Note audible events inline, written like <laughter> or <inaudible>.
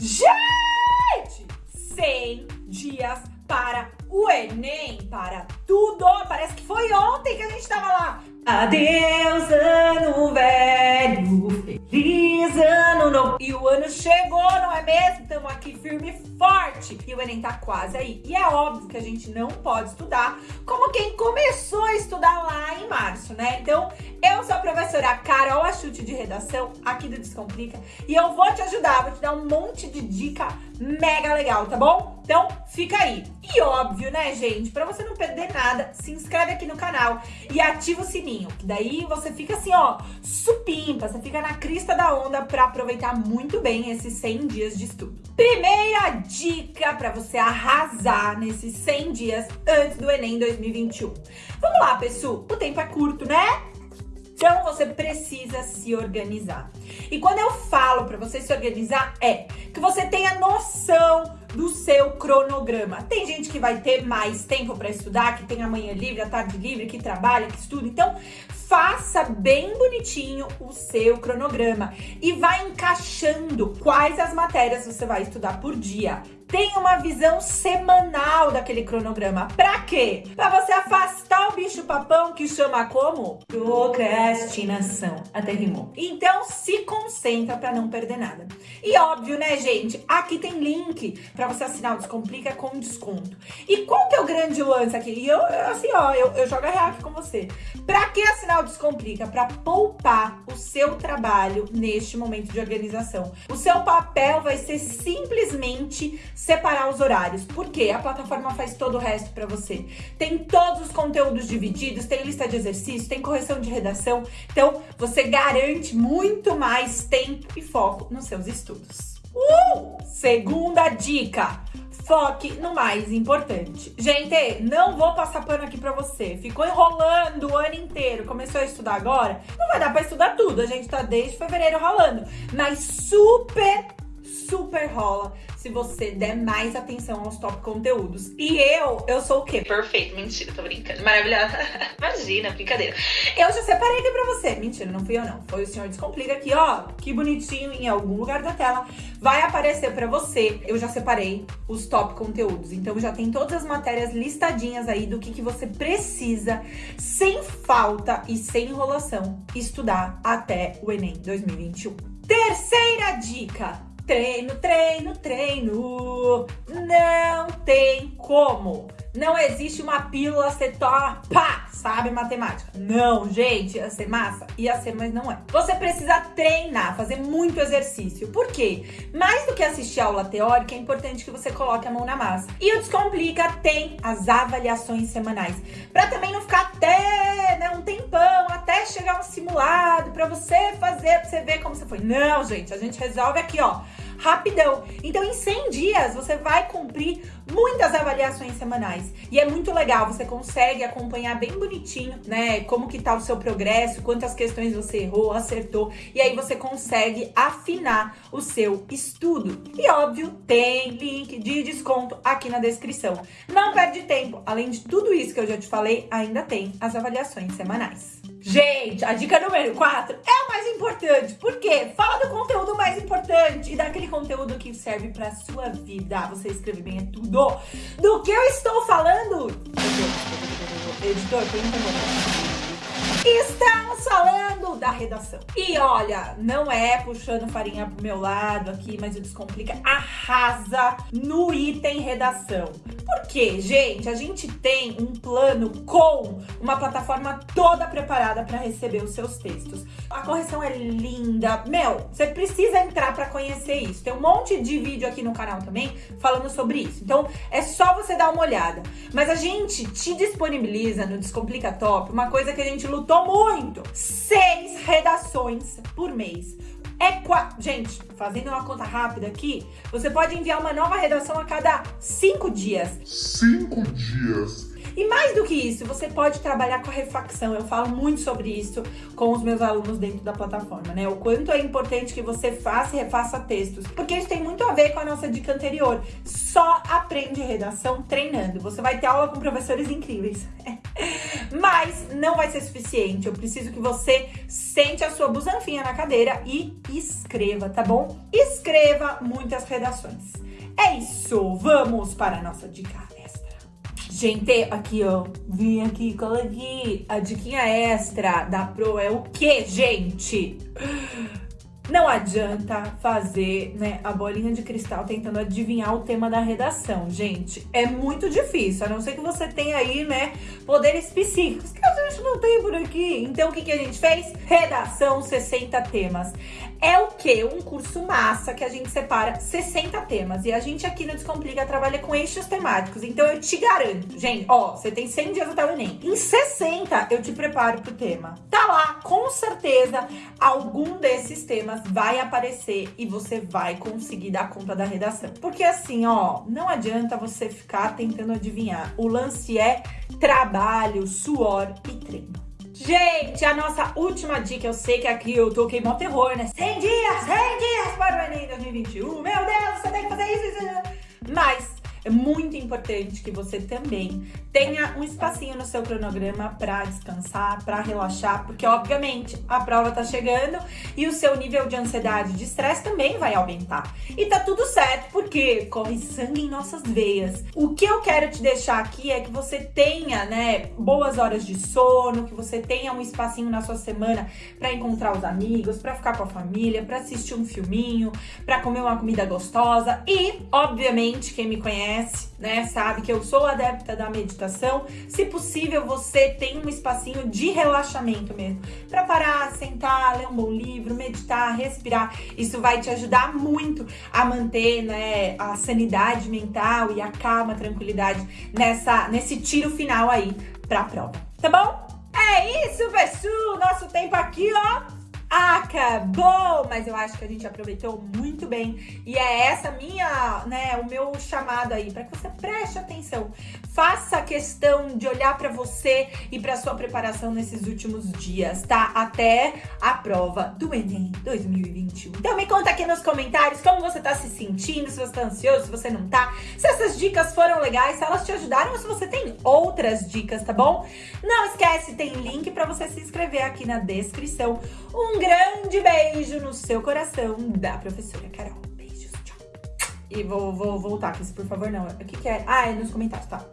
Gente! 100 dias para o Enem, para tudo. Parece que foi ontem que a gente tava lá. Adeus, ano velho, feliz ano novo. E o ano chegou, não é mesmo? Estamos aqui firme e forte. E o Enem tá quase aí. E é óbvio que a gente não pode estudar como quem começou a estudar lá em março, né? Então, eu sou a professora Carol Achute de Redação, aqui do Descomplica. E eu vou te ajudar, vou te dar um monte de dica mega legal, tá bom? Então, fica aí. E óbvio, né, gente? Pra você não perder nada, se inscreve aqui no canal e ativa o sininho. Que daí você fica assim, ó, supimpa. Você fica na crista da onda pra aproveitar muito bem esses 100 dias de estudo. Primeira dica pra você arrasar nesses 100 dias antes do Enem 2021. Vamos lá, pessoal. O tempo é curto, né? Então você precisa se organizar. E quando eu falo para você se organizar, é que você tenha noção do seu cronograma. Tem gente que vai ter mais tempo para estudar, que tem a manhã livre, a tarde livre, que trabalha, que estuda. Então, faça bem bonitinho o seu cronograma e vai encaixando quais as matérias você vai estudar por dia. Tenha uma visão semanal daquele cronograma. Pra quê? Pra você afastar o bicho papão que chama como? Procrastinação. Até rimou. Então se concentra pra não perder nada. E óbvio, né, gente? Aqui tem link pra você assinar o Descomplica com desconto. E qual que é o grande lance aqui? E eu, assim, ó, eu, eu jogo a real aqui com você. Pra que assinar o Descomplica? Pra poupar o seu trabalho neste momento de organização. O seu papel vai ser simplesmente separar os horários. Porque a plataforma faz todo o resto para você. Tem todos os conteúdos divididos, tem lista de exercícios, tem correção de redação. Então, você garante muito mais tempo e foco nos seus estudos. Uh! Segunda dica. Foque no mais importante. Gente, não vou passar pano aqui pra você. Ficou enrolando o ano inteiro, começou a estudar agora? Não vai dar pra estudar tudo. A gente tá desde fevereiro rolando. Mas super, super rola se você der mais atenção aos top conteúdos. E eu, eu sou o quê? Perfeito, mentira, tô brincando. Maravilhosa. <laughs> Imagina, brincadeira. Eu já separei aqui pra você. Mentira, não fui eu não. Foi o senhor Descomplica aqui, ó. Que bonitinho, em algum lugar da tela. Vai aparecer pra você. Eu já separei os top conteúdos. Então já tem todas as matérias listadinhas aí do que, que você precisa, sem falta e sem enrolação, estudar até o Enem 2021. Terceira dica Treino, treino, treino. Não tem como. Não existe uma pílula, você toma, pá, sabe matemática. Não, gente, ia ser massa? Ia ser, mas não é. Você precisa treinar, fazer muito exercício. Por quê? Mais do que assistir aula teórica, é importante que você coloque a mão na massa. E o Descomplica tem as avaliações semanais. Pra também não ficar até né, um tempão, até chegar um simulado, pra você fazer, pra você ver como você foi. Não, gente, a gente resolve aqui, ó rapidão. Então, em 100 dias, você vai cumprir muitas avaliações semanais. E é muito legal, você consegue acompanhar bem bonitinho, né, como que tá o seu progresso, quantas questões você errou, acertou, e aí você consegue afinar o seu estudo. E óbvio, tem link de desconto aqui na descrição. Não perde tempo, além de tudo isso que eu já te falei, ainda tem as avaliações semanais. Gente, a dica número 4 é mais importante. Por quê? Fala do conteúdo mais importante e daquele conteúdo que serve pra sua vida. Você escreve bem é tudo. Do que eu estou falando? Editor, pergunta Estamos falando da redação. E olha, não é puxando farinha pro meu lado aqui, mas o Descomplica arrasa no item redação. Por quê, gente? A gente tem um plano com uma plataforma toda preparada para receber os seus textos. A correção é linda. Meu, você precisa entrar para conhecer isso. Tem um monte de vídeo aqui no canal também falando sobre isso. Então, é só você dar uma olhada. Mas a gente te disponibiliza no Descomplica Top uma coisa que a gente lutou muito. Seis redações por mês. É quatro. Gente, fazendo uma conta rápida aqui, você pode enviar uma nova redação a cada cinco dias. Cinco dias. E mais do que isso, você pode trabalhar com a refacção. Eu falo muito sobre isso com os meus alunos dentro da plataforma, né? O quanto é importante que você faça e refaça textos. Porque isso tem muito a ver com a nossa dica anterior. Só aprende redação treinando. Você vai ter aula com professores incríveis. <laughs> Mas não vai ser suficiente. Eu preciso que você sente a sua busanfinha na cadeira e escreva, tá bom? Escreva muitas redações. É isso, vamos para a nossa dica extra. Gente, aqui ó, vim aqui, cola aqui. A diquinha extra da Pro é o que, gente? Não adianta fazer né, a bolinha de cristal tentando adivinhar o tema da redação, gente. É muito difícil, a não ser que você tenha aí, né, poderes psíquicos, que a gente não tem por aqui. Então, o que, que a gente fez? Redação 60 temas. É o que? Um curso massa que a gente separa 60 temas. E a gente aqui no Descomplica trabalha com eixos temáticos. Então, eu te garanto, gente, ó, você tem 100 dias até o Enem. Em 60, eu te preparo pro tema. Tá lá, com certeza, algum desses temas vai aparecer e você vai conseguir dar conta da redação. Porque assim, ó, não adianta você ficar tentando adivinhar. O lance é trabalho, suor e treino. Gente, a nossa última dica, eu sei que aqui eu toquei mó terror, né? 100 dias, 100 dias para o Enem 2021. Meu Deus, você tem que fazer isso, isso, isso. Mas é muito importante que você também tenha um espacinho no seu cronograma para descansar, para relaxar, porque obviamente a prova tá chegando e o seu nível de ansiedade, de estresse também vai aumentar. E tá tudo certo, porque corre sangue em nossas veias. O que eu quero te deixar aqui é que você tenha, né, boas horas de sono, que você tenha um espacinho na sua semana para encontrar os amigos, para ficar com a família, para assistir um filminho, para comer uma comida gostosa e, obviamente, quem me conhece conhece, né, sabe que eu sou adepta da meditação. Se possível, você tem um espacinho de relaxamento mesmo, para parar, sentar, ler um bom livro, meditar, respirar. Isso vai te ajudar muito a manter, né, a sanidade mental e a calma, a tranquilidade nessa nesse tiro final aí para a prova. Tá bom? É isso, pessoal! Nosso tempo aqui, ó, acabou! Mas eu acho que a gente aproveitou muito bem. E é essa minha, né, o meu chamado aí, para que você preste atenção. Faça questão de olhar para você e para sua preparação nesses últimos dias, tá? Até a prova do Enem 2021. Então me conta aqui nos comentários como você tá se sentindo, se você tá ansioso, se você não tá, se essas dicas foram legais, se elas te ajudaram ou se você tem outras dicas, tá bom? Não esquece, tem link para você se inscrever aqui na descrição. Um grande beijo no seu coração da professora Carol. Beijos, tchau. E vou, vou voltar aqui, por favor, não. O que, que é? Ah, é nos comentários, tá?